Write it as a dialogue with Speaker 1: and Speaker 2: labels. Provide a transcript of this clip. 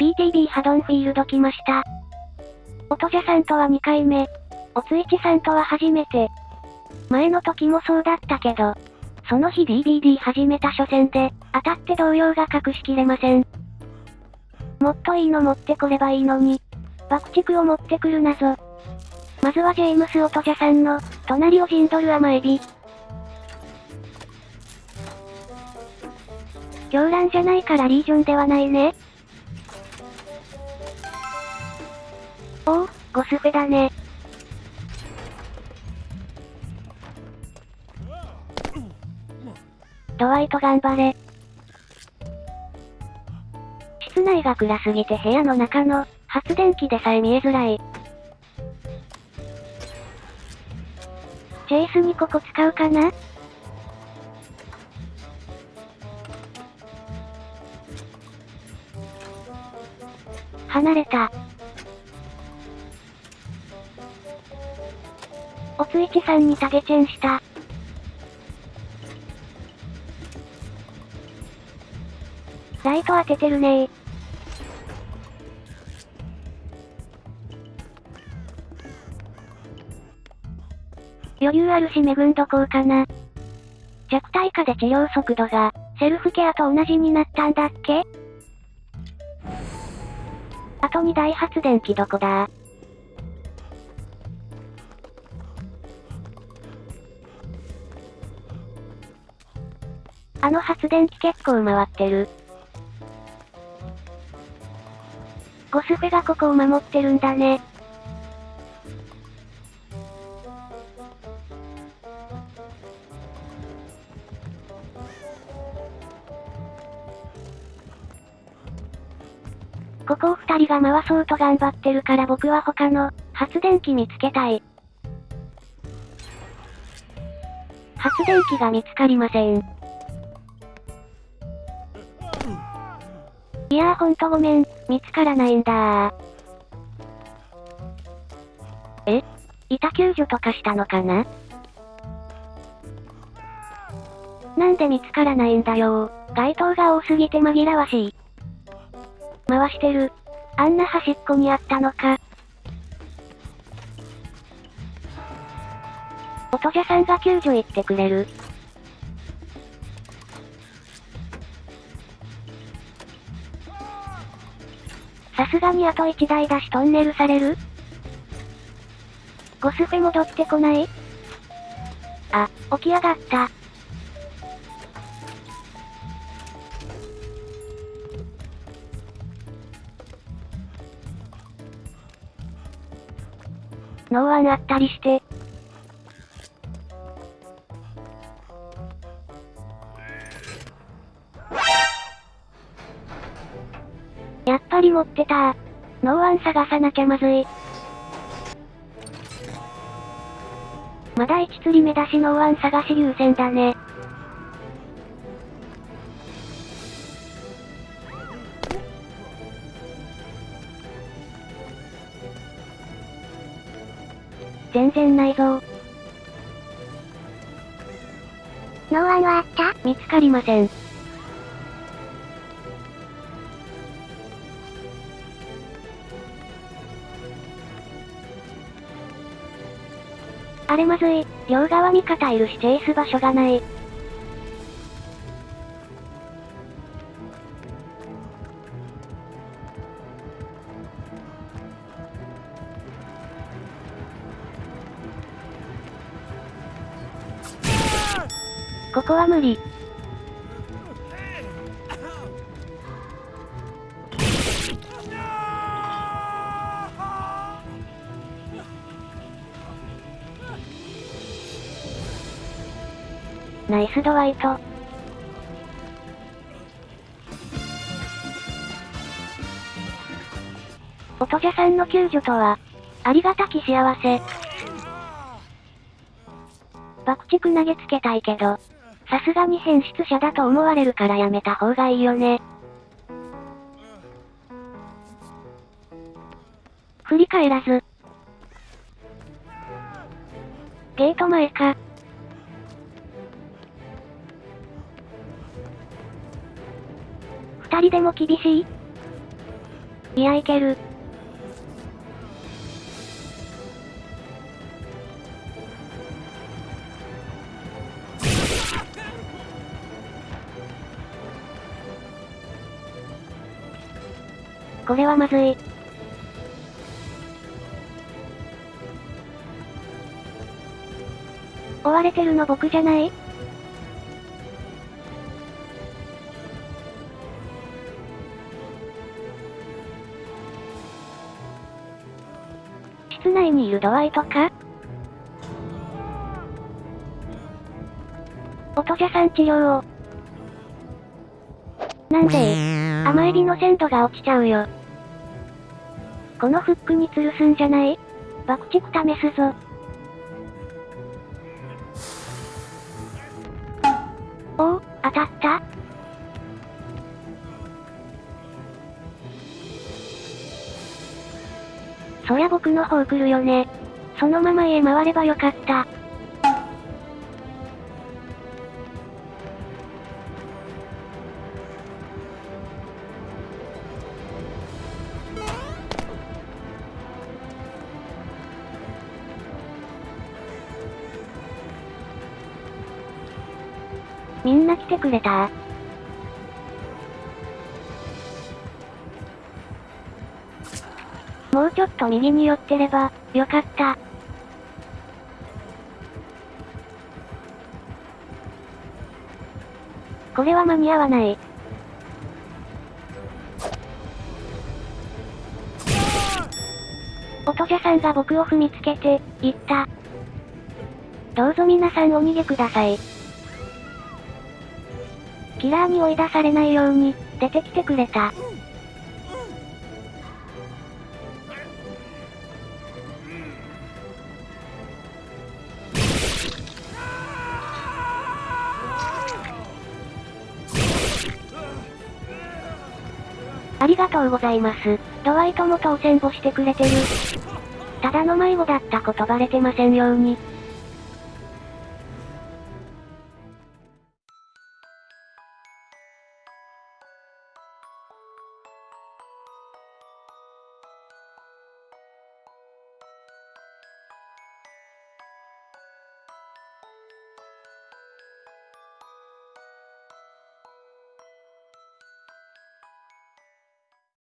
Speaker 1: PTB ハドンフィールド来ました。おとじゃさんとは2回目。おついちさんとは初めて。前の時もそうだったけど、その日 DBD 始めた初戦で、当たって動揺が隠しきれません。もっといいの持ってこればいいのに。爆竹を持ってくるなぞ。まずはジェームス・オトジャさんの、隣を陣取る甘エビ。狂乱じゃないからリージョンではないね。おお、ゴスフェだね。ドワイト頑張れ。室内が暗すぎて部屋の中の発電機でさえ見えづらい。チェイスにここ使うかな？離れた。ついちさんにタゲチェンした。ライト当ててるね。余裕あるしメグンどこうかな。弱体化で治療速度が、セルフケアと同じになったんだっけ？あと2台発電機どこだ？あの発電機結構回ってる。ゴスフェがここを守ってるんだね。ここを二人が回そうと頑張ってるから僕は他の発電機見つけたい。発電機が見つかりません。いやーほんとごめん、見つからないんだえ？板救助とかしたのかな？なんで見つからないんだよ街灯が多すぎて紛らわしい。回してる。あんな端っこにあったのか。おとじゃさんが救助行ってくれる。さすがにあと1台だしトンネルされる？ゴスフェ戻ってこない？あ、起き上がった。ノーワンあったりして。持ってたノーワン探さなきゃまずい。まだ1釣り目だしノーワン探し優先だね。全然ないぞノ
Speaker 2: ーワンはあった
Speaker 1: 見つかりません。あれまずい、両側味方いるしチェイス場所がない。ここは無理。ナイスドワイト。おとじゃさんの救助とは、ありがたき幸せ。爆竹投げつけたいけど、さすがに変質者だと思われるからやめた方がいいよね。振り返らず。ゲート前か。人でも厳しい？ギアいける。これはまずい。追われてるの僕じゃない？室内にいるドワイトか？音じゃさん治療を。なんで甘エビの鮮度が落ちちゃうよ。このフックに吊るすんじゃない？爆竹試すぞ。おお、当たったそりゃ僕の方来るよね。そのまま家回ればよかった。みんな来てくれた？うちょっと右に寄ってれば、よかった。これは間に合わない。音じゃさんが僕を踏みつけて、言った。どうぞ皆さんお逃げください。キラーに追い出されないように、出てきてくれた。ありがとうございます。ドワイトも当選簿してくれてる。ただの迷子だったことバレてませんように。